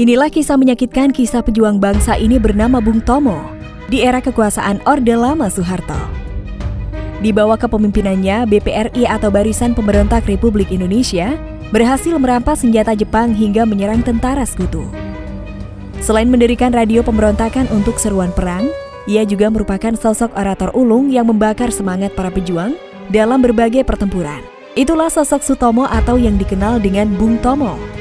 Inilah kisah menyakitkan kisah pejuang bangsa ini bernama Bung Tomo di era kekuasaan Orde Lama Soeharto. Di bawah kepemimpinannya, BPRI atau Barisan Pemberontak Republik Indonesia berhasil merampas senjata Jepang hingga menyerang tentara sekutu. Selain mendirikan radio pemberontakan untuk seruan perang, ia juga merupakan sosok orator ulung yang membakar semangat para pejuang dalam berbagai pertempuran. Itulah sosok Sutomo atau yang dikenal dengan Bung Tomo.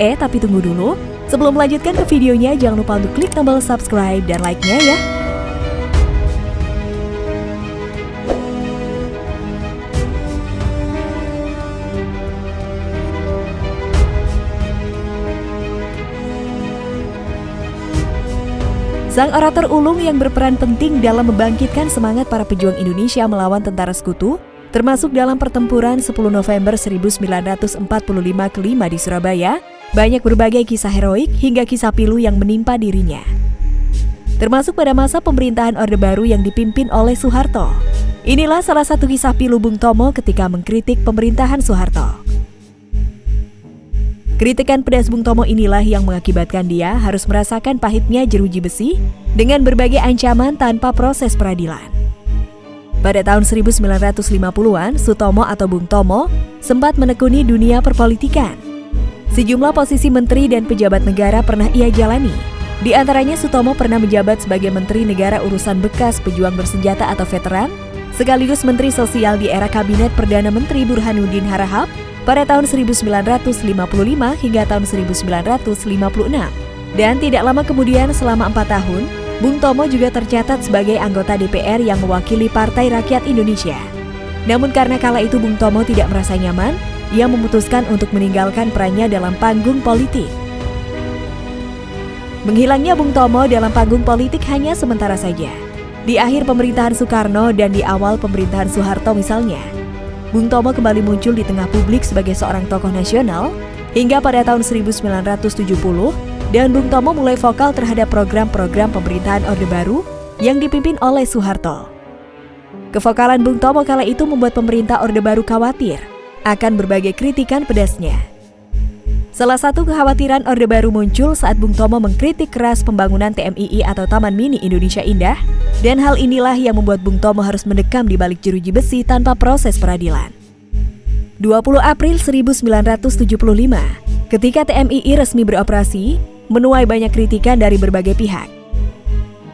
Eh, tapi tunggu dulu. Sebelum melanjutkan ke videonya, jangan lupa untuk klik tombol subscribe dan like-nya ya. Sang orator ulung yang berperan penting dalam membangkitkan semangat para pejuang Indonesia melawan tentara sekutu, termasuk dalam pertempuran 10 November 1945 kelima di Surabaya, banyak berbagai kisah heroik hingga kisah pilu yang menimpa dirinya. Termasuk pada masa pemerintahan Orde Baru yang dipimpin oleh Soeharto. Inilah salah satu kisah pilu Bung Tomo ketika mengkritik pemerintahan Soeharto. Kritikan pedas Bung Tomo inilah yang mengakibatkan dia harus merasakan pahitnya jeruji besi dengan berbagai ancaman tanpa proses peradilan. Pada tahun 1950-an, Sutomo atau Bung Tomo sempat menekuni dunia perpolitikan. Sejumlah posisi menteri dan pejabat negara pernah ia jalani. Di antaranya Sutomo pernah menjabat sebagai Menteri Negara Urusan Bekas Pejuang Bersenjata atau Veteran, sekaligus Menteri Sosial di era Kabinet Perdana Menteri Burhanuddin Harahap pada tahun 1955 hingga tahun 1956. Dan tidak lama kemudian selama empat tahun, Bung Tomo juga tercatat sebagai anggota DPR yang mewakili Partai Rakyat Indonesia. Namun karena kala itu Bung Tomo tidak merasa nyaman, ia memutuskan untuk meninggalkan perannya dalam panggung politik. Menghilangnya Bung Tomo dalam panggung politik hanya sementara saja. Di akhir pemerintahan Soekarno dan di awal pemerintahan Soeharto misalnya, Bung Tomo kembali muncul di tengah publik sebagai seorang tokoh nasional hingga pada tahun 1970 dan Bung Tomo mulai vokal terhadap program-program pemerintahan Orde Baru yang dipimpin oleh Soeharto. Kevokalan Bung Tomo kala itu membuat pemerintah Orde Baru khawatir akan berbagai kritikan pedasnya. Salah satu kekhawatiran Orde Baru muncul saat Bung Tomo mengkritik keras pembangunan TMII atau Taman Mini Indonesia Indah, dan hal inilah yang membuat Bung Tomo harus mendekam di balik jeruji besi tanpa proses peradilan. 20 April 1975, ketika TMII resmi beroperasi, menuai banyak kritikan dari berbagai pihak.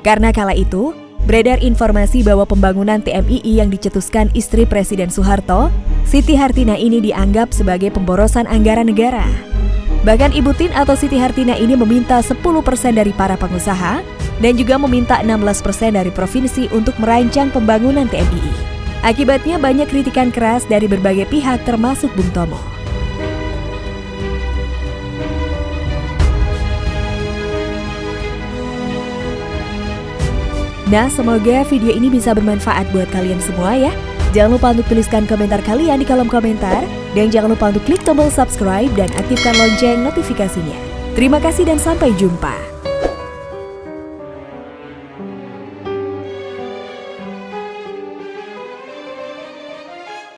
Karena kala itu, beredar informasi bahwa pembangunan TMII yang dicetuskan istri Presiden Soeharto, Siti Hartina ini dianggap sebagai pemborosan anggaran negara. Bahkan Ibu Tin atau Siti Hartina ini meminta 10% dari para pengusaha dan juga meminta 16% dari provinsi untuk merancang pembangunan TMII. Akibatnya banyak kritikan keras dari berbagai pihak termasuk Bung Tomo. Nah, semoga video ini bisa bermanfaat buat kalian semua ya. Jangan lupa untuk tuliskan komentar kalian di kolom komentar. Dan jangan lupa untuk klik tombol subscribe dan aktifkan lonceng notifikasinya. Terima kasih dan sampai jumpa.